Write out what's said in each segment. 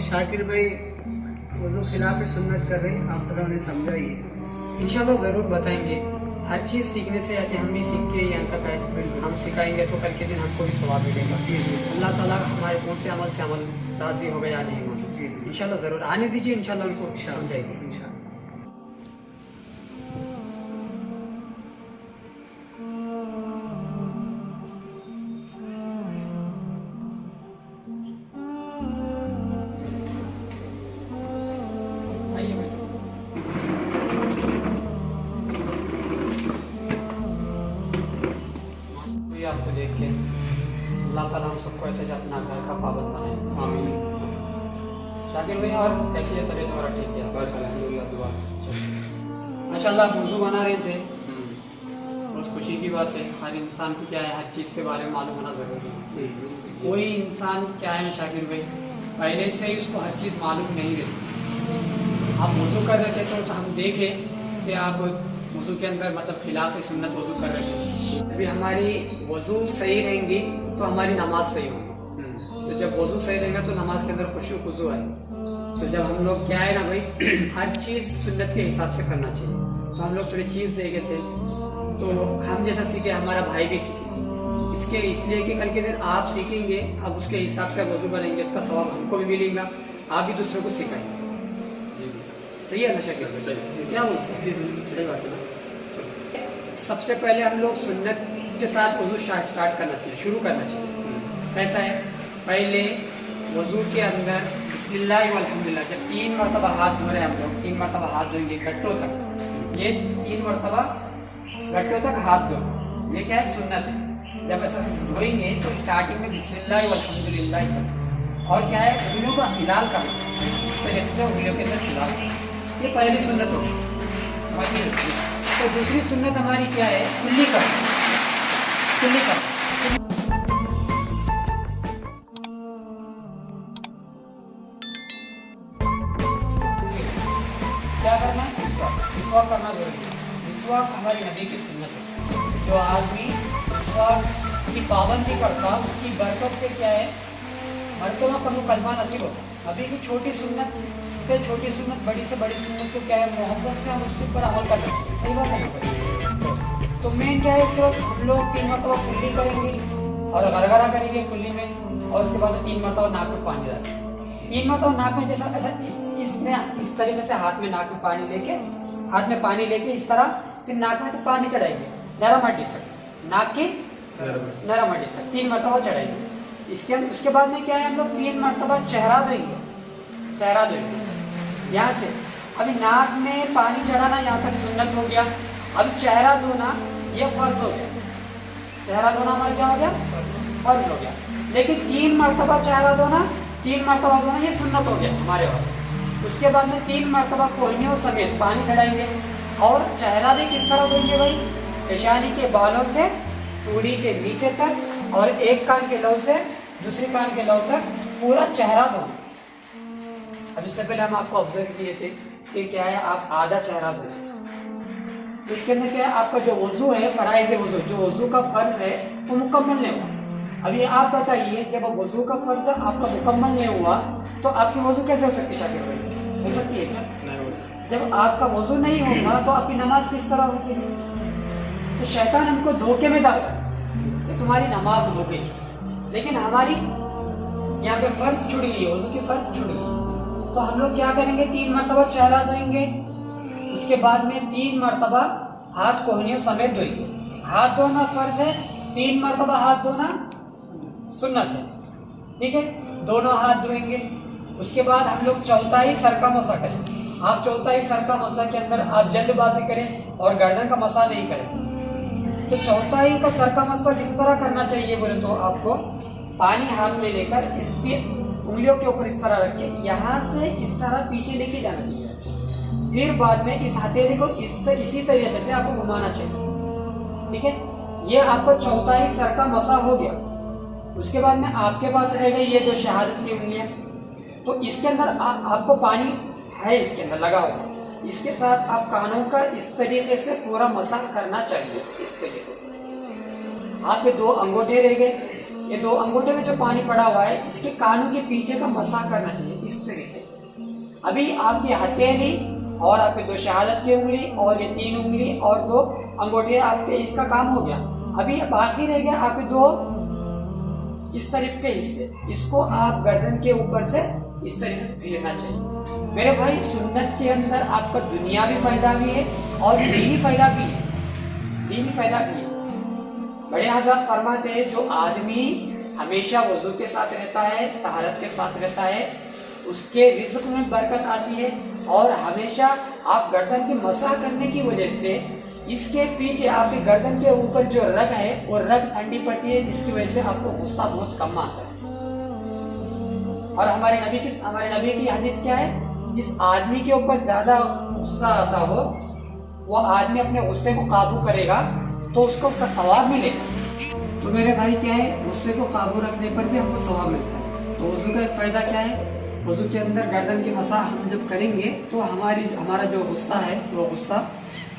शाकिर भाई वो जो खिलाफ सुन्नत कर रहे हैं। आप थोड़ा उन्हें समझाइए। इन ज़रूर बताएँगे। हर चीज़ सीखने से आते हम भी सीख के यहाँ तक आए हम सिखाएँगे तो कल के दिन हमको भी स्वाब मिलेगा। अल्लाह ताला हमारे कौन से अमल से अमल राज़ी हो गया नहीं हो जी। इंशाल्लाह ज़रूर। आने दीजिए इन उनको समझाएँगे इंशाल्लाह। अल्लाह ताला हम सबको ऐसे जो अपना घर का पाबंद बनाए। आमीन। शाकिर भाई और कैसी है तबीयत हमारा ठीक है? बस अलहमदिल्ला दुआ। माशाल्लाह वज़ू बना रहे थे। बहुत खुशी की बात है। हर इंसान को क्या है? हर चीज़ के बारे में मालूम होना ज़रूरी है। कोई इंसान क्या है शाकिर भाई? पहले से ही उसको हर चीज़ मालूम नहीं रहती। आप वज़ू कर रहे थे तो हम देखे कि आप वज़ू के अंदर मतलब खिलाफ सुन्नत वज़ू कर रहे थे अभी हमारी वज़ू सही रहेंगी तो हमारी नमाज़ सही होगी। तो जब वज़ू सही रहेगा तो नमाज़ के अंदर खुशू खुजू आए तो जब हम लोग क्या है ना भाई हर चीज़ सुन्नत के हिसाब से करना चाहिए। तो हम लोग थोड़ी चीज़ देखे थे तो हम जैसा सीखे हमारा भाई भी सीखे। इसके इसलिए कि कल के दिन आप सीखेंगे अब उसके हिसाब से वज़ू बनेंगे उसका सवाब हमको भी मिलेगा आप भी दूसरों को सिखाएँगे। सही है नशा क्या बोलते हैं? सही बात है। सबसे पहले हम लोग सुन्नत के साथ वज़ू स्टार्ट करना चाहिए, शुरू करना चाहिए। कैसा है? पहले वज़ू के अंदर बिस्मिल्लाह जब तीन मरतबा हाथ धो रहे हैं हम लोग, तीन मरतबा हाथ धोएँगे गट्टों तक। ये तीन मरतबा गट्टों तक हाथ धो। ये क्या है? सुन्नत है। जब ऐसा धोएँगे तो स्टार्टिंग में बिस्मिल्लाह और क्या है? उंगलियों का हिलाल करना इस तरीके से उंगलियों के अंदर हिलाल ये पहली सुन्नत होगी। समझ गए? तो दूसरी सुन्नत हमारी क्या है? कुल्ली करना कुल्ली करना क्या करना? है विश्वास। विश्वास करना ज़रूरी है। विश्वास हमारी नबी की सुन्नत है। जो आदमी विश्वास की पाबंदी करता, उसकी बरकत से क्या है? मरतबा कभी कलमा नसीब होता अभी की छोटी सुन्नत से छोटी सुन्नत बड़ी से बड़ी सुन्नत को क्या है? मोहब्बत से हम उसके ऊपर अमल करना चाहिए सही बात है? तो मेन क्या है? इसके बाद हम लोग तीन मरतबा कुल्ली करेंगे और गरगरा करेंगे कुल्ली में और उसके बाद तीन मरतबा नाक में पानी डालेंगे। तीन मरतबा नाक में जैसा ऐसा इस इसमें इस तरीके से हाथ में नाक में पानी लेके हाथ में पानी लेके इस तरह फिर नाक में से पानी चढ़ाएँगे। नरम हड्डी तक। नाक की नरम हड्डी तक। तीन मरतबा चढ़ाएँगे। इसके उसके बाद में क्या है हम लोग? तीन मरतबा चेहरा धोएँगे चेहरा धोएँगे यहाँ से। अभी नाक में पानी चढ़ाना यहाँ तक सुन्नत हो गया। अब चेहरा धोना, ये फ़र्ज़ हो गया। चेहरा धोना हमारा क्या हो गया? फ़र्ज़ हो गया। लेकिन तीन मरतबा चेहरा धोना, तीन मरतबा धोना, ये सुन्नत हो गया हमारे पास। उसके बाद में तीन मरतबा कोहनियों समेत पानी चढ़ाएँगे। और चेहरा भी किस तरह धोएँगे भाई? पेशानी के बालों से पूरी के नीचे तक और एक कान के लव से दूसरे कान के लव तक पूरा चेहरा धोना अब इससे पहले हम आपको ऑब्ज़र्व किए थे कि क्या है आप आधा चेहरा धो तो इसके अंदर क्या है आपका जो वज़ू है फराइज वज़ू जो वज़ू का फ़र्ज़ है वो मुकम्मल नहीं हुआ। अभी आप बताइए कि अब वज़ू का फ़र्ज़ आपका मुकम्मल नहीं हुआ तो आपकी वज़ू कैसे हो सकती है शाकिर भाई? हो सकती है क्या? जब आपका वज़ू नहीं होगा तो आपकी नमाज़ किस तरह होती है? तो शैतान हमको धोखे में डालता है। तुम्हारी नमाज़ हो गई। लेकिन हमारी यहाँ पे फ़र्ज़ छुड़ गई है, वज़ू की फ़र्ज़ छुड़ गई। तो हम लोग क्या करेंगे? तीन मरतबा चेहरा धोएँगे। उसके बाद में तीन मरतबा हाथ कोहनियों समेत धोएँगे। हाथ धोना फ़र्ज़ है, तीन मरतबा हाथ धोना सुन्नत है। ठीक है? दोनों हाथ धोएँगे। उसके बाद हम लोग चौथाई सर का मसा करें। आप चौथाई सर का मसा के अंदर आप जल्दबाजी करें और गर्दन का मसा नहीं करें। तो चौथाई का सर का मसा किस तरह करना चाहिए बोले तो आपको पानी हाथ में लेकर इसके उंगलियों के ऊपर इस तरह रख के यहाँ से इस तरह पीछे लेके जाना चाहिए। फिर बाद में इस हथेली को इस तर, इसी तरीके से आपको घुमाना चाहिए। ठीक है? ये आपका चौथाई सर का मसा हो गया। उसके बाद में आपके पास रह गई ये जो शहादत की उंगलियाँ। तो इसके अंदर आपको पानी है इसके अंदर लगा हुआ। इसके साथ आप कानों का इस तरीके से पूरा मसा करना चाहिए, इस तरीके से। आपके दो अंगूठे रह गए। ये दो अंगूठे में जो पानी पड़ा हुआ है, इसके कानों के पीछे का मसा करना चाहिए, इस तरीके से। अभी आपकी हथेली और आपके दो शहादत की उंगली और ये तीन उंगली और दो अंगूठे, आपके इसका काम हो गया। अभी बाकी रह गया आपके दो इस तरफ़ के हिस्से। इसको आप गर्दन के ऊपर से इस तरीके से फेरना चाहिए। मेरे भाई सुन्नत के अंदर आपका दुनियावी फ़ायदा भी है और दीनी फ़ायदा भी है। दीनी फ़ायदा भी है। बड़े हज़रत फरमाते हैं जो आदमी हमेशा वज़ू के साथ रहता है तहारत के साथ रहता है उसके रिज्क में बरकत आती है और हमेशा आप गर्दन की मसा करने की वजह से इसके पीछे आपके गर्दन के ऊपर जो रग है वो रग ठंडी पड़ती है जिसकी वजह से आपको गुस्सा बहुत कम आता है। और हमारे नबी की हमारे नबी की हदीस क्या है? जिस आदमी के ऊपर ज़्यादा गुस्सा आता हो, वो आदमी अपने गुस्से को काबू करेगा तो उसको उसका सवाब मिलेगा। तो मेरे भाई क्या है? गुस्से को काबू रखने पर भी हमको सवाब मिलता है। तो वज़ू का एक फ़ायदा क्या है? वज़ू के अंदर गर्दन की मसा हम जब करेंगे तो हमारी, हमारा जो गुस्सा है, वो गुस्सा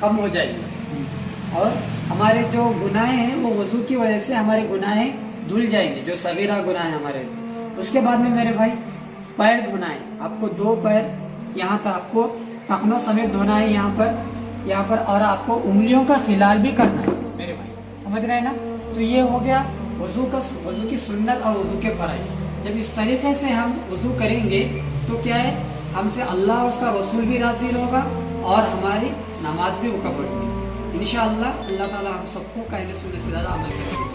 कम हो जाएगा। और हमारे जो गुनाहें हैं, वो वज़ू की वजह से हमारे गुनाहें धुल जाएँगे, जो सवेरा गुनाह है हमारे। उसके बाद में मेरे भाई पैर धोना है आपको दो पैर यहाँ तक आपको टखनों समेत धोना है यहाँ पर। यहाँ पर और आपको उंगलियों का खिलाल भी करना है। मेरे भाई, समझ रहे हैं ना? तो ये हो गया वज़ू का वज़ू की सुन्नत और वज़ू के फ़र्ज़। जब इस तरीके से हम वज़ू करेंगे तो क्या है? हमसे अल्लाह उसका रसूल भी राज़ी होगा और हमारी नमाज़ भी मुकबल होगी। इन अल्लाह ताला हम सबको कहने सुनने से ज़्यादा अमल करेंगे।